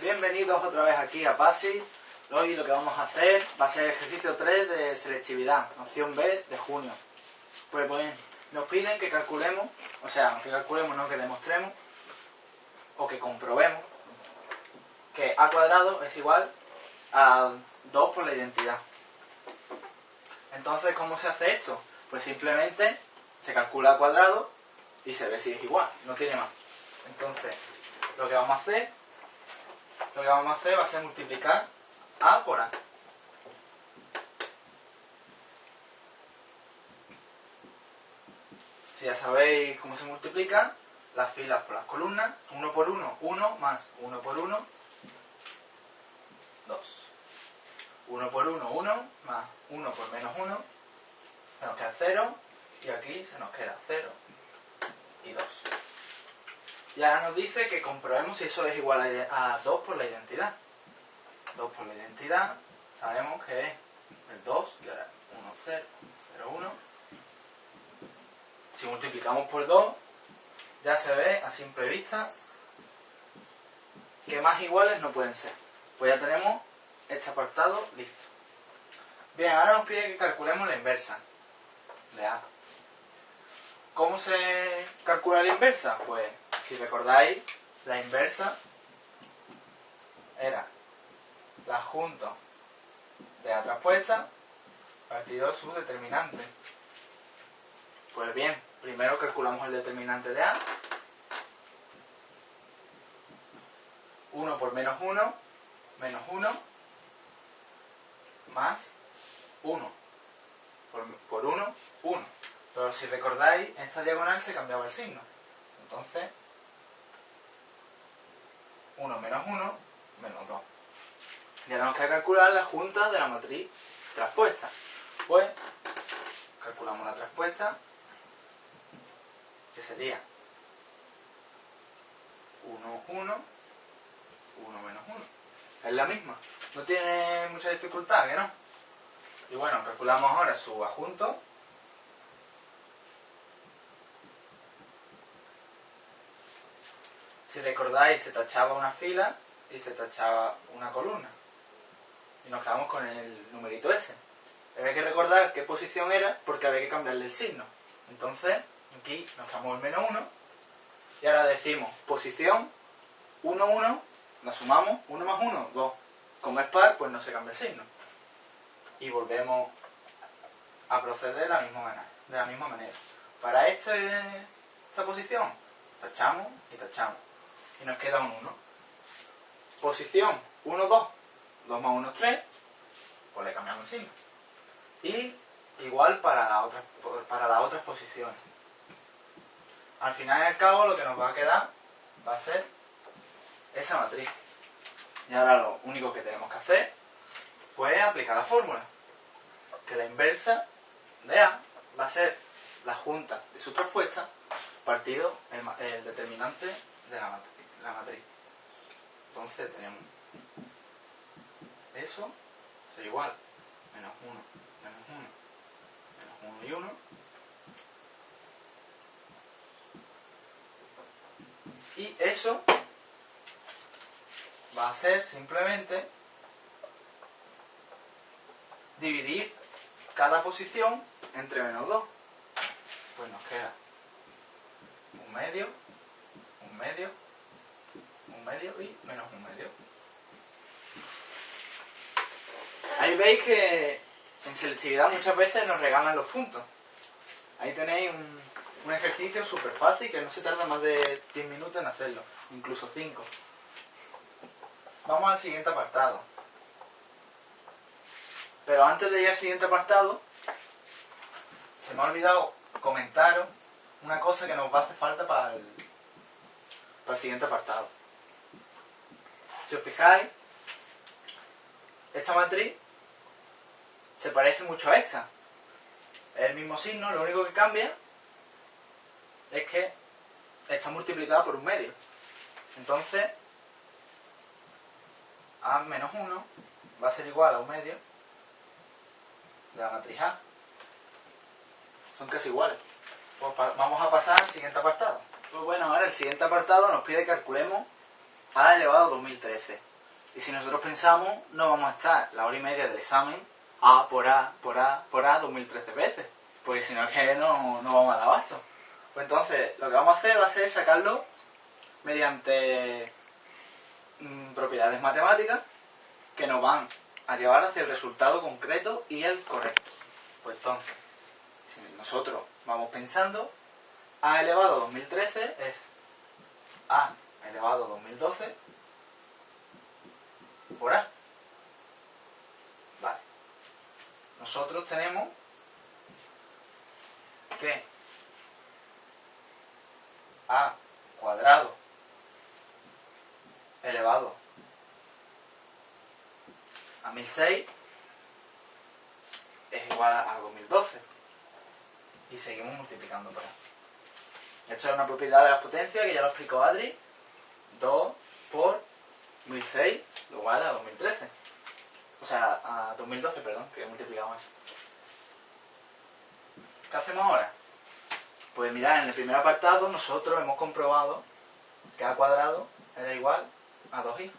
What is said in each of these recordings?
Bienvenidos otra vez aquí a PASI. Hoy lo que vamos a hacer va a ser el ejercicio 3 de selectividad, opción B de junio. Pues, pues nos piden que calculemos, o sea, que calculemos, no que demostremos, o que comprobemos que a cuadrado es igual a 2 por la identidad. Entonces, ¿cómo se hace esto? Pues simplemente se calcula a cuadrado y se ve si es igual, no tiene más. Entonces, lo que vamos a hacer, lo que vamos a hacer va a ser multiplicar A por A. Si ya sabéis cómo se multiplica, las filas por las columnas, 1 por 1, 1 más 1 por 1, 2. 1 por 1, 1 más 1 por menos 1, se nos queda 0 y aquí se nos queda 0 y 2. Y ahora nos dice que comprobemos si eso es igual a 2 por la identidad. 2 por la identidad, sabemos que es el 2, y ahora 1, 0, 0, 1. Si multiplicamos por 2, ya se ve a simple vista que más iguales no pueden ser. Pues ya tenemos este apartado listo. Bien, ahora nos pide que calculemos la inversa de A. ¿Cómo se calcula la inversa? Pues, si recordáis, la inversa era la junta de A traspuesta partido su determinante. Pues bien, primero calculamos el determinante de A. 1 por menos 1, menos 1, más 1. Por, por 1, 1. Pero si recordáis, en esta diagonal se cambiaba el signo. Entonces, 1 menos 1, menos 2. Y ahora nos queda calcular la junta de la matriz traspuesta. Pues, calculamos la traspuesta, que sería 1, 1, 1 menos 1. Es la misma. No tiene mucha dificultad, ¿que no? Y bueno, calculamos ahora su adjunto, Si recordáis, se tachaba una fila y se tachaba una columna. Y nos quedamos con el numerito ese. Había que recordar qué posición era porque había que cambiarle el signo. Entonces, aquí nos damos el menos 1. Y ahora decimos posición 1, 1, la sumamos, 1 más 1, 2. Como es par, pues no se cambia el signo. Y volvemos a proceder de la misma manera. De la misma manera. Para este, esta posición, tachamos y tachamos y nos queda un 1. Posición 1, 2, 2 más 1 es 3, pues le cambiamos el signo. Y igual para, la otra, para las otras posiciones. Al final y al cabo lo que nos va a quedar va a ser esa matriz. Y ahora lo único que tenemos que hacer pues es aplicar la fórmula. Que la inversa de A va a ser la junta de su traspuesta partido el, el determinante de la matriz la matriz. Entonces tenemos eso será igual menos 1, menos 1, menos 1 y 1. Y eso va a ser simplemente dividir cada posición entre menos 2. Pues nos queda un medio, un medio, un medio y menos un medio. Ahí veis que en selectividad muchas veces nos regalan los puntos. Ahí tenéis un, ejercicio súper fácil que no se tarda más de 10 minutos en hacerlo, incluso 5. Vamos al siguiente apartado. Pero antes de ir al siguiente apartado, se me ha olvidado comentaros una cosa que nos va a hacer falta para el, para el siguiente apartado. Si os fijáis, esta matriz se parece mucho a esta. Es el mismo signo, lo único que cambia es que está multiplicada por un medio. Entonces, A menos 1 va a ser igual a un medio de la matriz A. Son casi iguales. Pues vamos a pasar al siguiente apartado. Pues bueno, ahora el siguiente apartado nos pide que calculemos a elevado a 2013. Y si nosotros pensamos, no vamos a estar la hora y media del examen A por A, por A, por A, 2013 veces. Porque si no que no, no vamos a dar abasto. Pues entonces, lo que vamos a hacer va a ser sacarlo mediante mm, propiedades matemáticas que nos van a llevar hacia el resultado concreto y el correcto. Pues entonces, si nosotros vamos pensando, a elevado a 2013 es a elevado a 2012 por a. Vale. Nosotros tenemos que a cuadrado elevado a 1006 es igual a 2012 y seguimos multiplicando por A. Esto es una propiedad de la potencia que ya lo explicó Adri. 2 por 1006 igual a 2013. O sea, a 2012, perdón, que he multiplicado eso. ¿Qué hacemos ahora? Pues mirad, en el primer apartado nosotros hemos comprobado que a cuadrado era igual a 2i.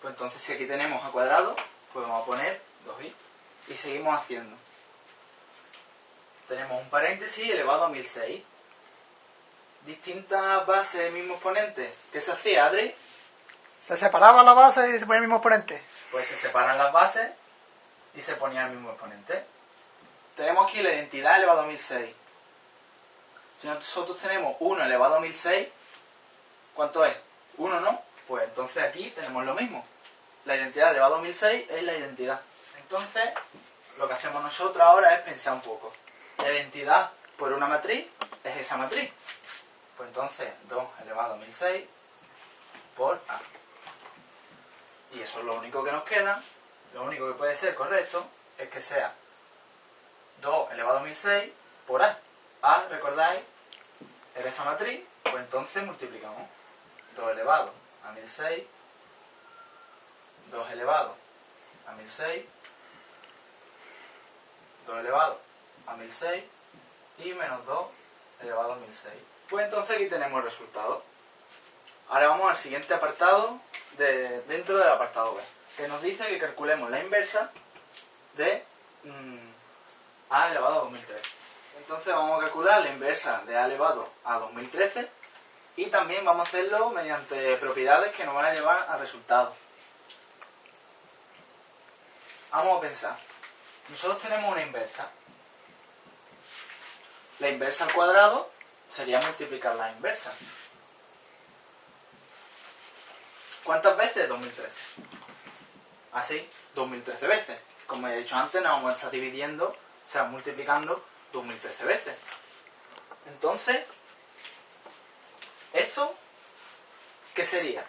Pues entonces si aquí tenemos a cuadrado, pues vamos a poner 2i. Y seguimos haciendo. Tenemos un paréntesis elevado a 1006. Distintas bases, mismo exponente. ¿Qué se hacía, Adri? Se separaba la base y se ponía el mismo exponente. Pues se separan las bases y se ponía el mismo exponente. Tenemos aquí la identidad elevado a 1006. Si nosotros tenemos 1 elevado a 1006, ¿cuánto es? 1, ¿no? Pues entonces aquí tenemos lo mismo. La identidad elevado a 1006 es la identidad. Entonces, lo que hacemos nosotros ahora es pensar un poco. La identidad por una matriz es esa matriz. Pues entonces 2 elevado a 1006 por A. Y eso es lo único que nos queda. Lo único que puede ser correcto es que sea 2 elevado a 1006 por A. A, recordáis, era esa matriz, pues entonces multiplicamos 2 elevado a 1006, 2 elevado a 1006, 2 elevado a 1006 y menos 2 elevado a 1006. Pues entonces aquí tenemos el resultado. Ahora vamos al siguiente apartado de, dentro del apartado B, que nos dice que calculemos la inversa de mm, a elevado a 2013. Entonces vamos a calcular la inversa de a elevado a 2013 y también vamos a hacerlo mediante propiedades que nos van a llevar al resultado. Vamos a pensar. Nosotros tenemos una inversa. La inversa al cuadrado sería multiplicar la inversa. ¿Cuántas veces? 2013. Así, 2013 veces. Como he dicho antes, nos vamos a estar dividiendo, o sea, multiplicando 2013 veces. Entonces, ¿esto qué sería?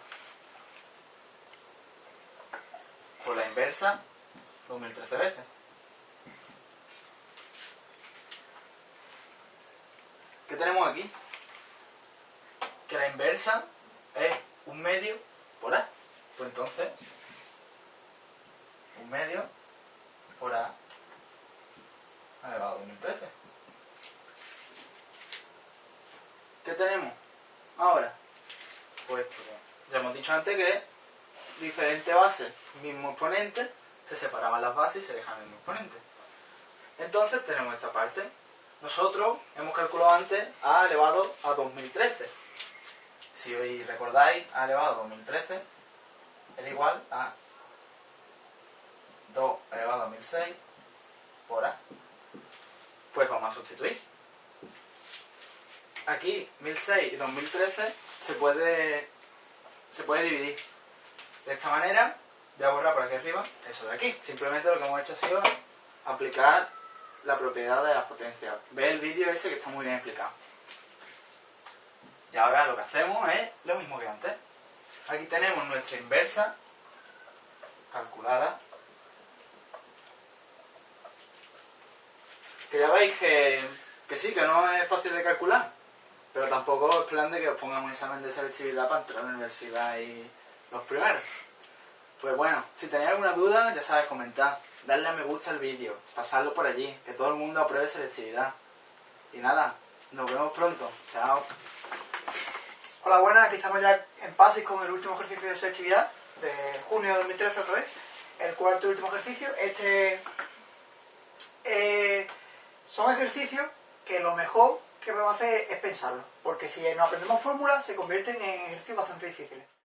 Por la inversa, 2013 veces. ¿Qué tenemos aquí? Que la inversa es un medio por A. Pues entonces, un medio por A elevado a 2013. ¿Qué tenemos ahora? Pues ya hemos dicho antes que diferentes bases, mismo exponente, se separaban las bases y se dejan el mismo exponente. Entonces tenemos esta parte. Nosotros hemos calculado antes a elevado a 2013. Si recordáis, a elevado a 2013 era igual a 2 elevado a 1006 por A. Pues vamos a sustituir. Aquí 1006 y 2013 se puede, se puede dividir. De esta manera, voy a borrar por aquí arriba eso de aquí. Simplemente lo que hemos hecho ha sido aplicar la propiedad de las potencias. Ve el vídeo ese que está muy bien explicado. Y ahora lo que hacemos es lo mismo que antes. Aquí tenemos nuestra inversa calculada Que ya veis que, sí, que no es fácil de calcular, pero tampoco es plan de que os pongan un examen de selectividad para entrar a la universidad y los primeros. Pues bueno, si tenéis alguna duda, ya sabes, comentar, darle a me gusta al vídeo, pasarlo por allí, que todo el mundo apruebe selectividad. Y nada, nos vemos pronto. Chao. Hola, buenas, aquí estamos ya en pases con el último ejercicio de selectividad de junio de 2013 otra vez, el cuarto y último ejercicio. Este eh, son ejercicios que lo mejor que podemos hacer es pensarlo, porque si no aprendemos fórmulas se convierten en ejercicios bastante difíciles.